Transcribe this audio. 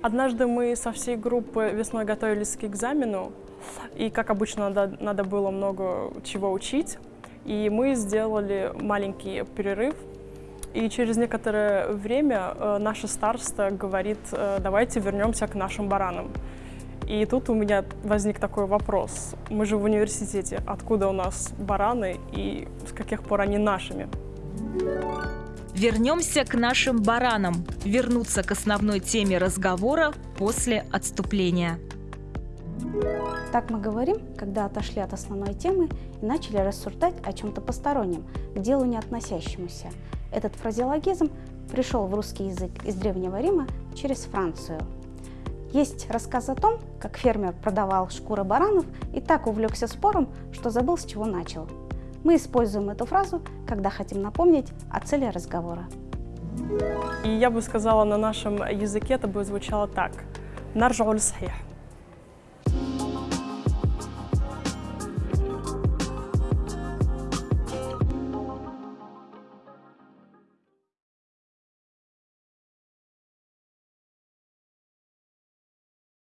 Однажды мы со всей группы весной готовились к экзамену, и, как обычно, надо, надо было много чего учить. И мы сделали маленький перерыв, и через некоторое время э, наша староста говорит, э, давайте вернемся к нашим баранам. И тут у меня возник такой вопрос. Мы же в университете. Откуда у нас бараны и с каких пор они нашими? Вернемся к нашим баранам. Вернуться к основной теме разговора после отступления. Так мы говорим, когда отошли от основной темы и начали рассуждать о чем-то постороннем, к делу не относящемуся. Этот фразеологизм пришел в русский язык из Древнего Рима через Францию. Есть рассказ о том, как фермер продавал шкуры баранов и так увлекся спором, что забыл, с чего начал. Мы используем эту фразу, когда хотим напомнить о цели разговора. И я бы сказала, на нашем языке это бы звучало так. Наржауль сахих.